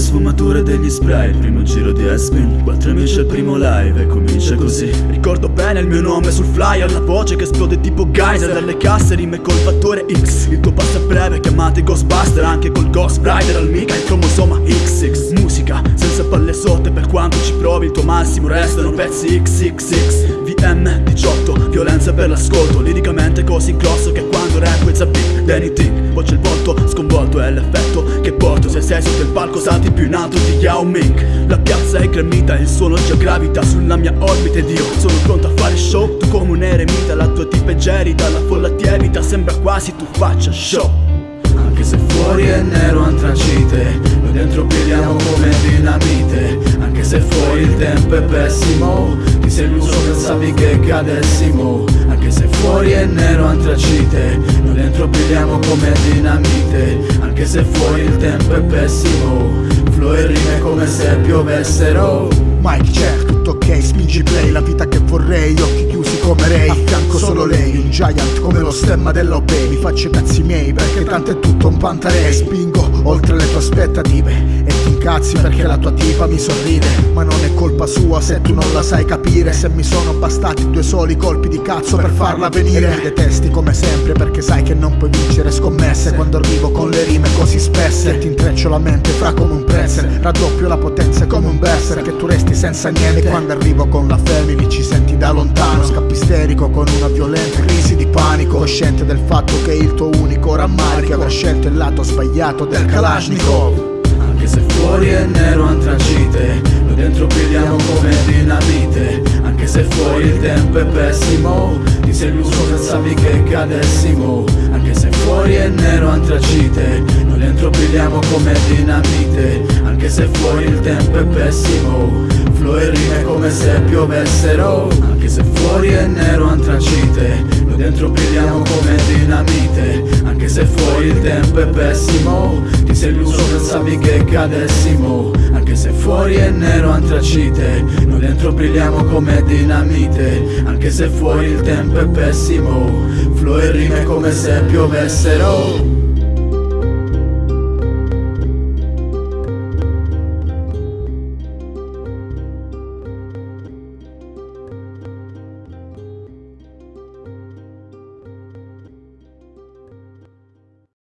sfumature degli spray. Primo giro di Espin Quattro amici al primo live e comincia così. Ricordo bene il mio nome sul flyer La voce che esplode tipo geyser. Dalle casse rime col fattore X. Il tuo passo è breve chiamate Ghostbuster Anche col Ghost Rider al mica il cromosoma XX Musica senza palle sotto. Per quanto ci provi il tuo massimo restano pezzi XXX VM18 Violenza per l'ascolto. Liricamente così grosso che quando rap it's a big anything Voce il volto sconvolto sei sotto palco salti più in alto di Yao Ming. La piazza è gremita, il suono già gravita sulla mia orbita ed io sono pronto a fare show Tu come un eremita, la tua tipa è gerita La folla ti evita, sembra quasi tu faccia show. Anche se fuori è nero antracite Noi dentro pigliamo come dinamite. Anche se fuori il tempo è pessimo Ti sei illuso pensavi che cadessimo. Anche se fuori è nero antracite Noi dentro pigliamo come dinamite Anche se fuori il tempo è pessimo. Flow e rime come se piovessero. Mike check, tutto ok, spingi play La vita che vorrei, occhi chiusi come Ray. A fianco solo lei, un giant come lo stemma dell'OB Mi faccio i cazzi miei perché tanto è tutto un pantarei Spingo oltre le tue aspettative Ti incazzi perché la tua tipa mi sorride Ma non è colpa sua se tu non la sai capire. Se mi sono bastati due soli colpi di cazzo per farla venire. E mi detesti come sempre perché sai che non puoi vincere scommesse. Quando arrivo con le rime così spesse ti intreccio la mente fra come un pretzel Raddoppio la potenza come un berser Che tu resti senza niente. Quando arrivo con la family ci senti da lontano. Scappi isterico con una violenta crisi di panico. Cosciente del fatto che il tuo unico rammarico Avrà scelto il lato sbagliato del Kalashnikov Anche se fuori è nero antracite Noi dentro pigliamo come dinamite. Anche se fuori il tempo è pessimo Ti sei illuso pensavi che cadessimo. Anche se fuori è nero antracite Noi dentro pigliamo come dinamite. Anche se fuori il tempo è pessimo Flow e rime come se piovessero. Anche se fuori è nero antracite Noi dentro pigliamo come tempo è pessimo. Ti sei illuso pensavi che cadessimo. Anche se fuori è nero antracite. Noi dentro brilliamo come dinamite. Anche se fuori il tempo è pessimo. Flow e rime come se piovessero